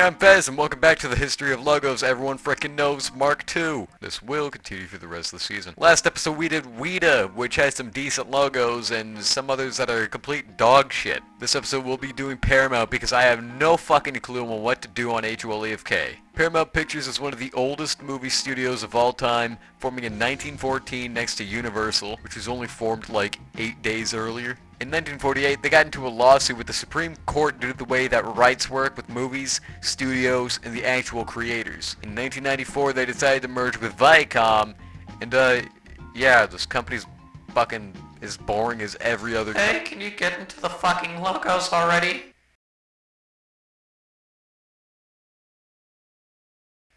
I'm Fez, and welcome back to the History of Logos Everyone Frickin' Knows Mark II. This will continue through the rest of the season. Last episode we did Weta, which has some decent logos, and some others that are complete dog shit. This episode we'll be doing Paramount because I have no fucking clue on what to do on HOLEFK. Paramount Pictures is one of the oldest movie studios of all time, forming in 1914 next to Universal, which was only formed like 8 days earlier. In 1948, they got into a lawsuit with the Supreme Court due to the way that rights work with movies, studios, and the actual creators. In 1994, they decided to merge with Viacom, and uh, yeah, this company's fucking as boring as every other. Hey, can you get into the fucking logos already?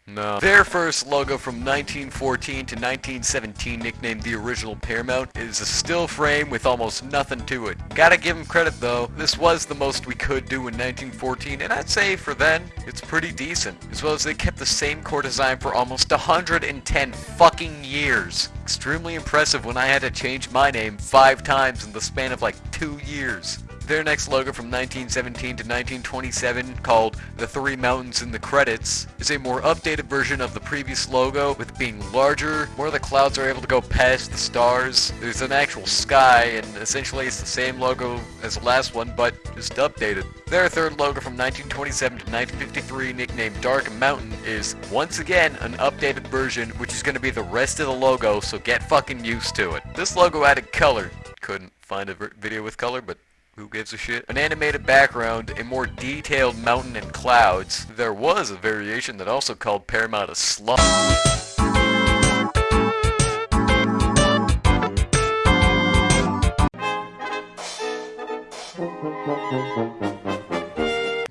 No. Their first logo from 1914 to 1917, nicknamed the original Paramount, is a still frame with almost nothing to it. Gotta give them credit though, this was the most we could do in 1914, and I'd say for then, it's pretty decent. As well as they kept the same core design for almost 110 fucking years. Extremely impressive when I had to change my name five times in the span of like two years. Their next logo from 1917 to 1927, called The Three Mountains in the Credits, is a more updated version of the previous logo, with being larger, more of the clouds are able to go past the stars, there's an actual sky, and essentially it's the same logo as the last one, but just updated. Their third logo from 1927 to 1953, nicknamed Dark Mountain, is once again an updated version, which is going to be the rest of the logo, so get fucking used to it. This logo added color. Couldn't find a video with color, but who gives a shit? An animated background, a more detailed mountain and clouds. There was a variation that also called Paramount a slum.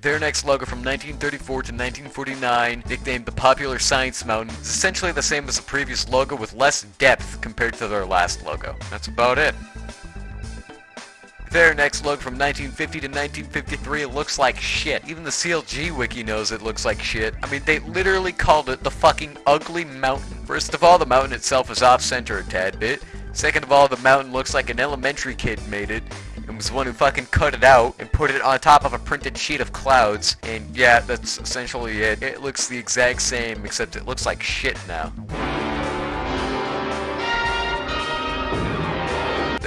Their next logo from 1934 to 1949, nicknamed the Popular Science Mountain, is essentially the same as the previous logo with less depth compared to their last logo. That's about it. Their next logo from 1950 to 1953 looks like shit. Even the CLG wiki knows it looks like shit. I mean, they literally called it the fucking ugly mountain. First of all, the mountain itself is off-center a tad bit. Second of all, the mountain looks like an elementary kid made it and was the one who fucking cut it out and put it on top of a printed sheet of clouds. And yeah, that's essentially it. It looks the exact same, except it looks like shit now.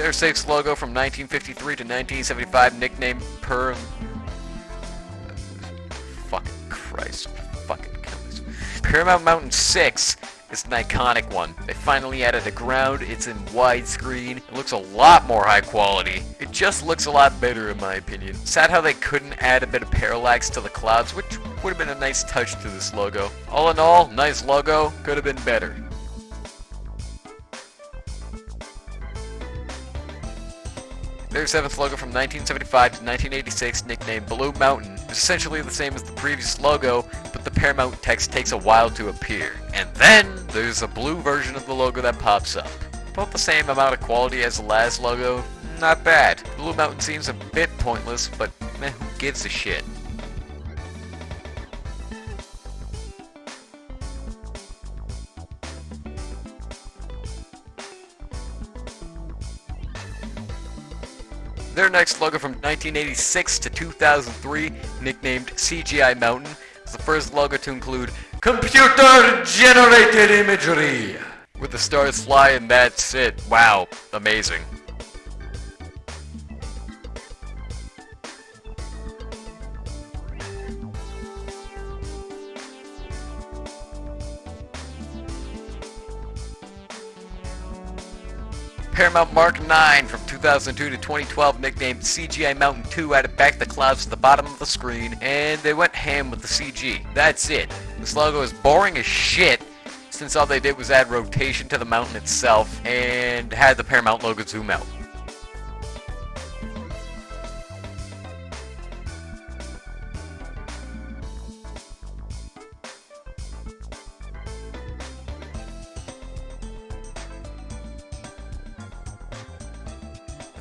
Their sixth logo from 1953 to 1975, nicknamed Per... Uh, fucking Christ. Fucking kill. Paramount Mountain 6 is an iconic one. They finally added the ground, it's in widescreen, it looks a lot more high quality. It just looks a lot better in my opinion. Sad how they couldn't add a bit of parallax to the clouds, which would have been a nice touch to this logo. All in all, nice logo, could have been better. Their seventh logo from 1975 to 1986, nicknamed Blue Mountain, is essentially the same as the previous logo, but the Paramount text takes a while to appear. And then, there's a blue version of the logo that pops up. About the same amount of quality as the last logo, not bad. Blue Mountain seems a bit pointless, but meh, who gives a shit? Their next logo from 1986 to 2003, nicknamed CGI Mountain, is the first logo to include Computer Generated Imagery! With the stars fly and that's it. Wow, amazing. Paramount Mark 9 from 2002 to 2012 nicknamed CGI Mountain 2 added back the clouds to the bottom of the screen and they went ham with the CG. That's it. This logo is boring as shit since all they did was add rotation to the mountain itself and had the Paramount logo zoom out.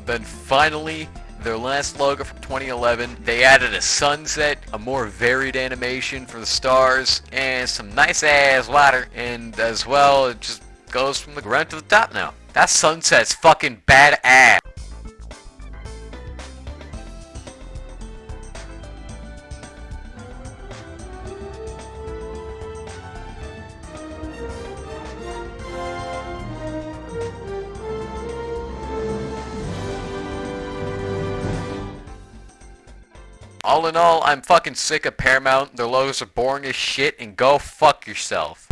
Then finally, their last logo from 2011, they added a sunset, a more varied animation for the stars, and some nice ass water. And as well, it just goes from the ground to the top now. That sunset's fucking badass. All in all, I'm fucking sick of Paramount. Their logos are boring as shit and go fuck yourself.